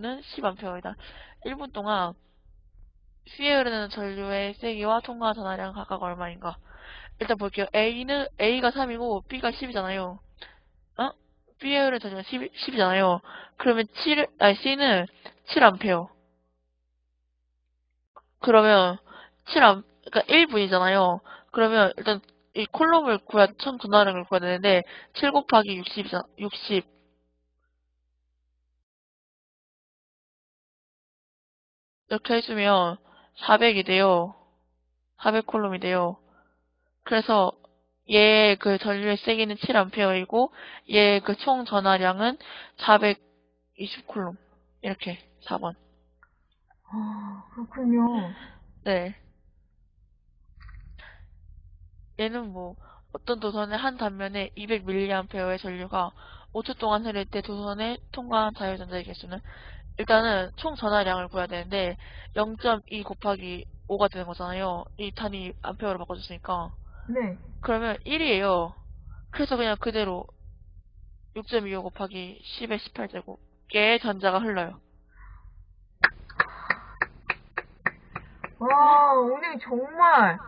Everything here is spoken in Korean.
전류는 10A이다. 1분 동안 C에 흐르는 전류의 세기와 통과 전하량 각각 얼마인가? 일단 볼게요. A는, A가 3이고 B가 10이잖아요. 어? B에 흐르는 전류가 10, 10이잖아요. 그러면 7, 아니, C는 7A. 그러면 7A, 그러니까 1분이잖아요. 그러면 일단 이 콜롬을 구해야, 총 전하량을 구해야 되는데, 7 곱하기 60이잖아, 60. 이렇게 해주면 400이 돼요. 400 콜롬이 돼요. 그래서 얘 그 전류의 세기는 7A이고 얘 그 총 전하량은 420 콜롬. 이렇게 4번. 아, 그렇군요. 네. 얘는 뭐 어떤 도선의 한 단면에 200mA의 전류가 5초 동안 흐를 때 도선에 통과한 자유전자의 개수는 일단은 총 전하량을 구해야 되는데 0.2 곱하기 5가 되는 거잖아요. 이 단위 암페어로 바꿔줬으니까. 네. 그러면 1이에요. 그래서 그냥 그대로 6.25 곱하기 10의 18제곱의 전자가 흘러요. 와, 오늘 정말